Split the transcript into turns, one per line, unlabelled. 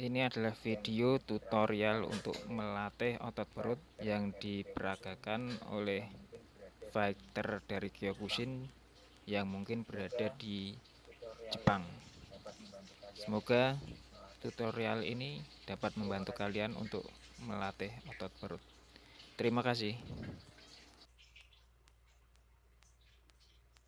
Ini adalah video tutorial untuk melatih otot perut yang diperagakan oleh fighter dari Kyokushin yang mungkin berada di Jepang. Semoga tutorial ini dapat membantu kalian untuk melatih otot perut. Terima kasih.